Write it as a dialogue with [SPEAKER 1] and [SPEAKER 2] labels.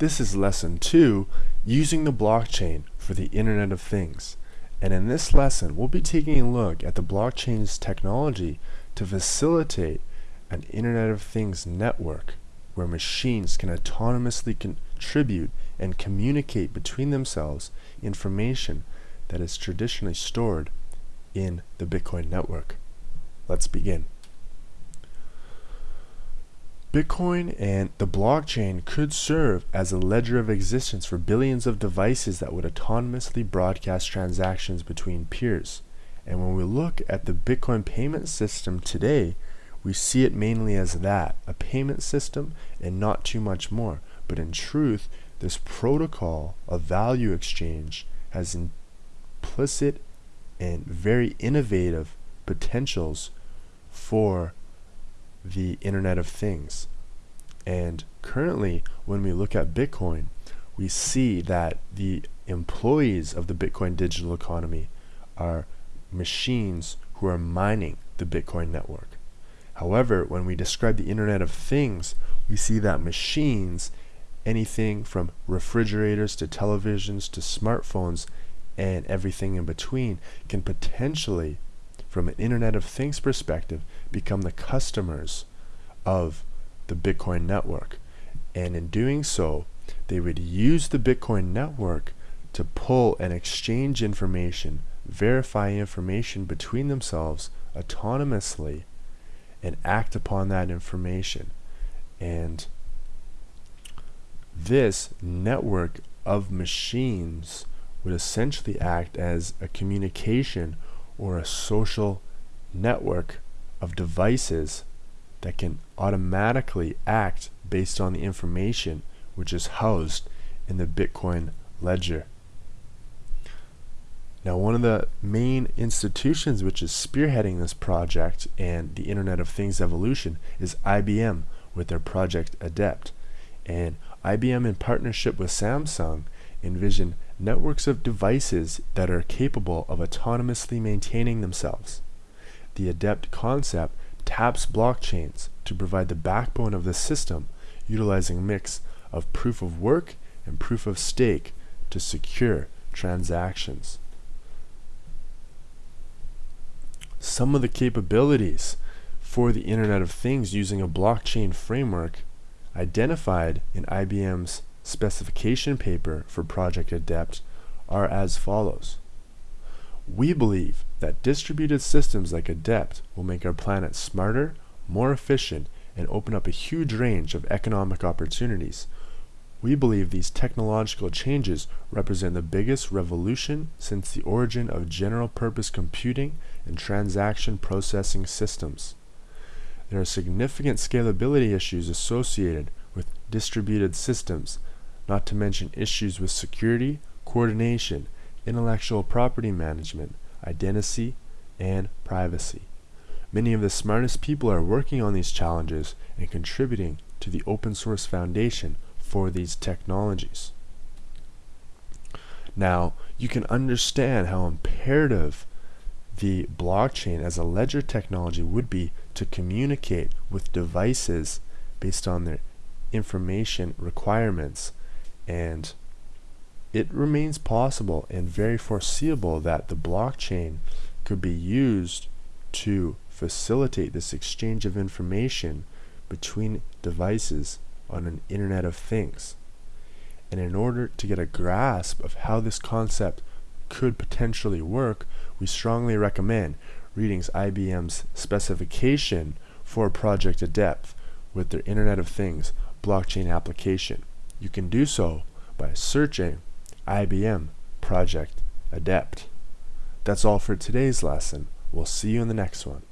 [SPEAKER 1] This is lesson 2, using the blockchain for the Internet of Things. And in this lesson, we'll be taking a look at the blockchain's technology to facilitate an Internet of Things network where machines can autonomously contribute and communicate between themselves information that is traditionally stored in the Bitcoin network. Let's begin. Bitcoin and the blockchain could serve as a ledger of existence for billions of devices that would autonomously broadcast transactions between peers. And when we look at the Bitcoin payment system today, we see it mainly as that, a payment system and not too much more. But in truth, this protocol of value exchange has implicit and very innovative potentials for the Internet of Things. And currently, when we look at Bitcoin, we see that the employees of the Bitcoin digital economy are machines who are mining the Bitcoin network. However, when we describe the Internet of Things, we see that machines, anything from refrigerators to televisions to smartphones and everything in between, can potentially from an Internet of Things perspective, become the customers of the Bitcoin network. And in doing so, they would use the Bitcoin network to pull and exchange information, verify information between themselves autonomously, and act upon that information. And this network of machines would essentially act as a communication or a social network of devices that can automatically act based on the information which is housed in the Bitcoin ledger. Now, one of the main institutions which is spearheading this project and the Internet of Things evolution is IBM with their project Adept. And IBM, in partnership with Samsung, envision networks of devices that are capable of autonomously maintaining themselves. The adept concept taps blockchains to provide the backbone of the system, utilizing a mix of proof of work and proof of stake to secure transactions. Some of the capabilities for the Internet of Things using a blockchain framework identified in IBM's specification paper for Project Adept are as follows. We believe that distributed systems like Adept will make our planet smarter, more efficient, and open up a huge range of economic opportunities. We believe these technological changes represent the biggest revolution since the origin of general purpose computing and transaction processing systems. There are significant scalability issues associated with distributed systems not to mention issues with security, coordination, intellectual property management, identity, and privacy. Many of the smartest people are working on these challenges and contributing to the open source foundation for these technologies. Now, you can understand how imperative the blockchain as a ledger technology would be to communicate with devices based on their information requirements and it remains possible and very foreseeable that the blockchain could be used to facilitate this exchange of information between devices on an Internet of Things. And in order to get a grasp of how this concept could potentially work, we strongly recommend reading IBM's specification for Project Adept with their Internet of Things blockchain application. You can do so by searching IBM Project Adept. That's all for today's lesson. We'll see you in the next one.